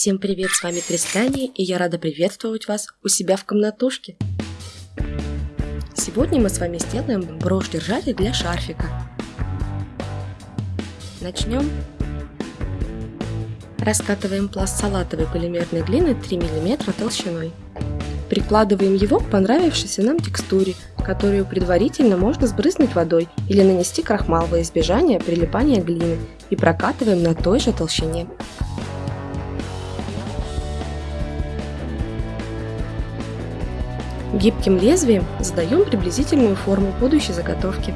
Всем привет, с вами Тристания, и я рада приветствовать вас у себя в комнатушке. Сегодня мы с вами сделаем брошь-держатель для шарфика. Начнем. Раскатываем пласт салатовой полимерной глины 3 мм толщиной. Прикладываем его к понравившейся нам текстуре, которую предварительно можно сбрызнуть водой или нанести крахмал во избежание прилипания глины и прокатываем на той же толщине. Гибким лезвием задаем приблизительную форму будущей заготовки.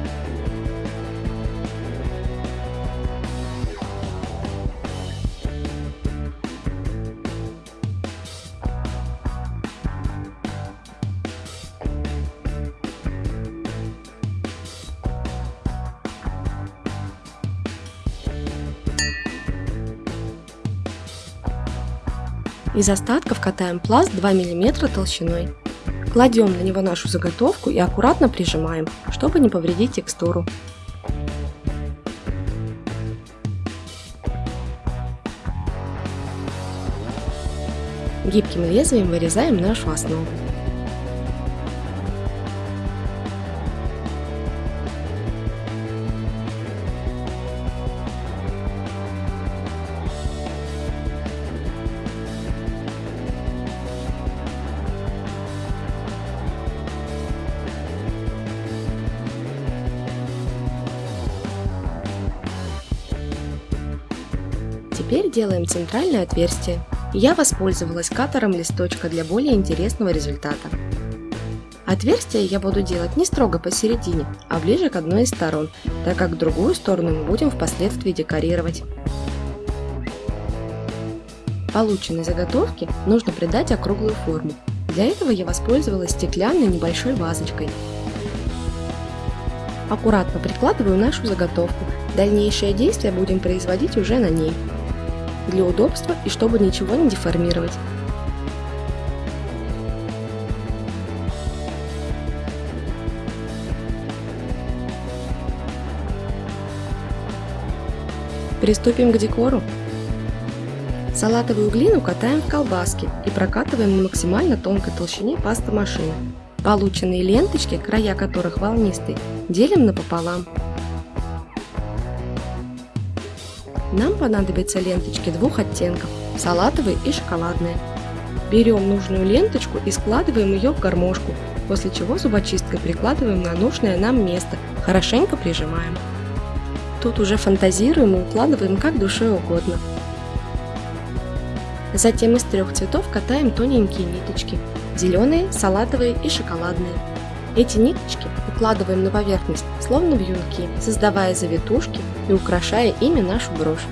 Из остатков катаем пласт 2 мм толщиной. Кладем на него нашу заготовку и аккуратно прижимаем, чтобы не повредить текстуру. Гибким лезвием вырезаем нашу основу. Теперь делаем центральное отверстие. Я воспользовалась катером листочка для более интересного результата. Отверстие я буду делать не строго посередине, а ближе к одной из сторон, так как другую сторону мы будем впоследствии декорировать. Полученной заготовке нужно придать округлую форму. Для этого я воспользовалась стеклянной небольшой вазочкой. Аккуратно прикладываю нашу заготовку. Дальнейшие действия будем производить уже на ней для удобства и чтобы ничего не деформировать. Приступим к декору. Салатовую глину катаем в колбаски и прокатываем на максимально тонкой толщине паста машины. Полученные ленточки, края которых волнистые, делим напополам Нам понадобятся ленточки двух оттенков – салатовые и шоколадные. Берем нужную ленточку и складываем ее в гармошку, после чего зубочисткой прикладываем на нужное нам место, хорошенько прижимаем. Тут уже фантазируем и укладываем как душе угодно. Затем из трех цветов катаем тоненькие ниточки – зеленые, салатовые и шоколадные. Эти ниточки укладываем на поверхность, словно вьюнки, создавая завитушки и украшая ими нашу брошь.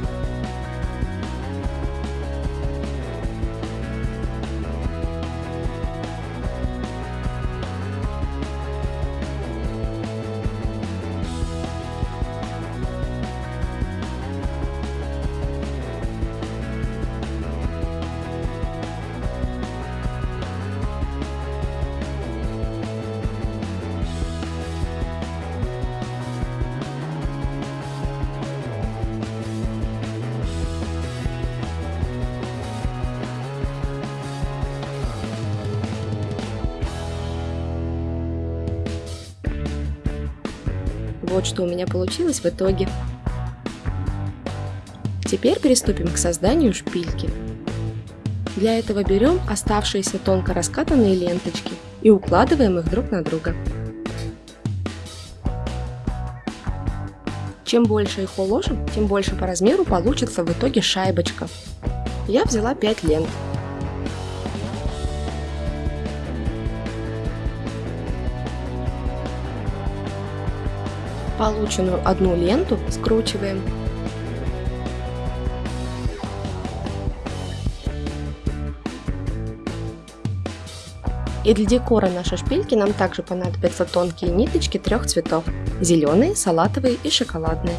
Вот что у меня получилось в итоге. Теперь приступим к созданию шпильки. Для этого берем оставшиеся тонко раскатанные ленточки и укладываем их друг на друга. Чем больше их уложим, тем больше по размеру получится в итоге шайбочка. Я взяла 5 лент. Полученную одну ленту скручиваем. И для декора нашей шпильки нам также понадобятся тонкие ниточки трех цветов – зеленые, салатовые и шоколадные.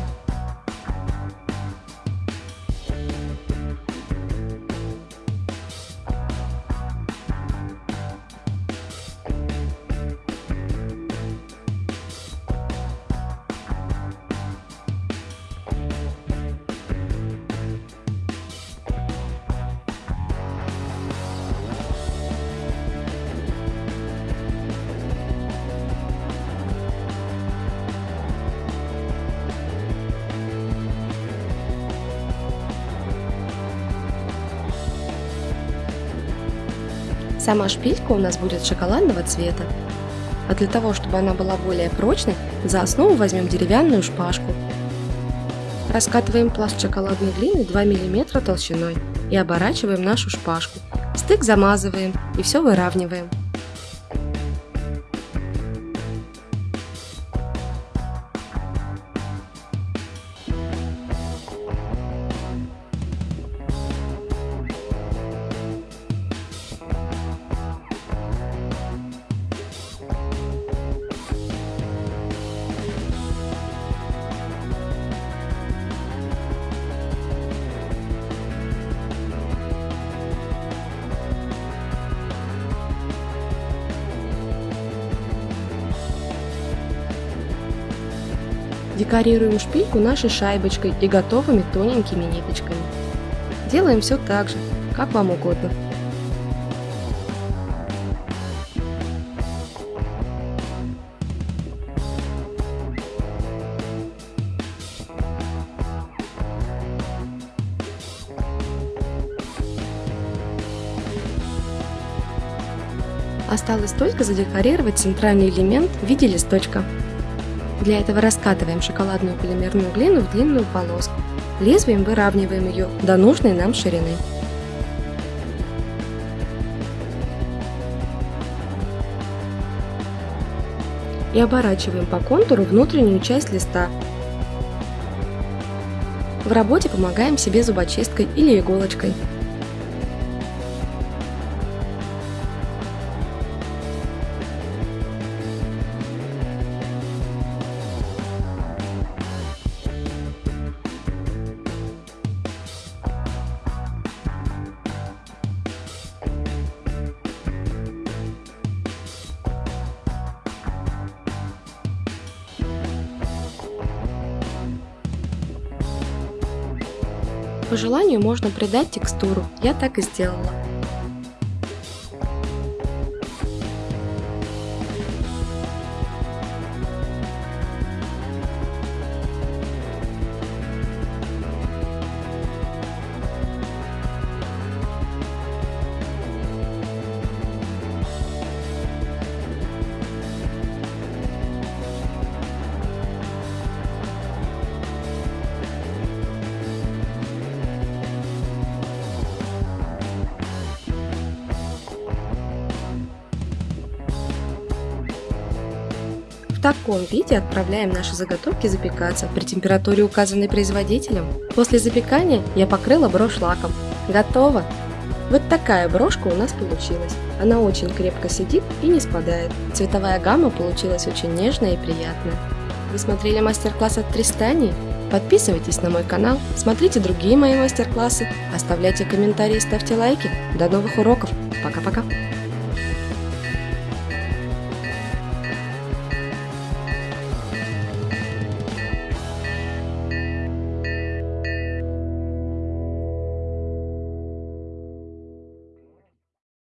Сама шпилька у нас будет шоколадного цвета. А для того, чтобы она была более прочной, за основу возьмем деревянную шпажку. Раскатываем пласт шоколадной глины 2 мм толщиной и оборачиваем нашу шпажку. Стык замазываем и все выравниваем. Декорируем шпильку нашей шайбочкой и готовыми тоненькими ниточками. Делаем все так же, как вам угодно. Осталось только задекорировать центральный элемент в виде листочка. Для этого раскатываем шоколадную полимерную глину в длинную полоску. Лезвием выравниваем ее до нужной нам ширины. И оборачиваем по контуру внутреннюю часть листа. В работе помогаем себе зубочисткой или иголочкой. По желанию можно придать текстуру, я так и сделала. Таком виде отправляем наши заготовки запекаться при температуре, указанной производителем. После запекания я покрыла брошь лаком. Готово! Вот такая брошка у нас получилась. Она очень крепко сидит и не спадает. Цветовая гамма получилась очень нежная и приятная. Вы смотрели мастер-класс от Тристани? Подписывайтесь на мой канал, смотрите другие мои мастер-классы, оставляйте комментарии, ставьте лайки. До новых уроков. Пока-пока.